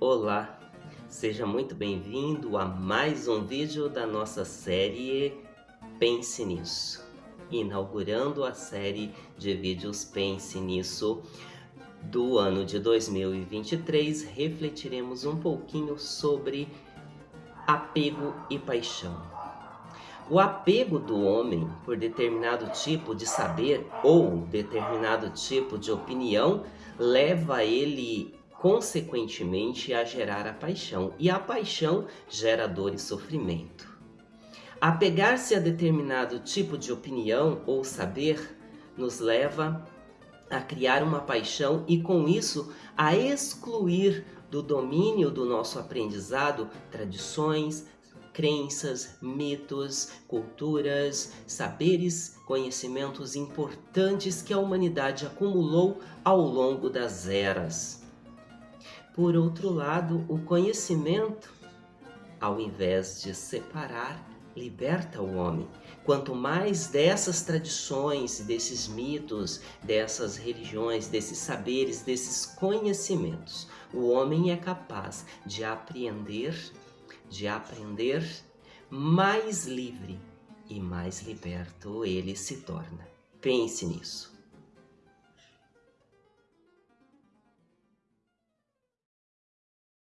Olá, seja muito bem-vindo a mais um vídeo da nossa série Pense Nisso. Inaugurando a série de vídeos Pense Nisso do ano de 2023, refletiremos um pouquinho sobre apego e paixão. O apego do homem por determinado tipo de saber ou determinado tipo de opinião leva ele consequentemente a gerar a paixão, e a paixão gera dor e sofrimento. Apegar-se a determinado tipo de opinião ou saber nos leva a criar uma paixão e com isso a excluir do domínio do nosso aprendizado tradições, crenças, mitos, culturas, saberes, conhecimentos importantes que a humanidade acumulou ao longo das eras. Por outro lado, o conhecimento, ao invés de separar, liberta o homem. Quanto mais dessas tradições, desses mitos, dessas religiões, desses saberes, desses conhecimentos, o homem é capaz de apreender, de aprender, mais livre e mais liberto ele se torna. Pense nisso.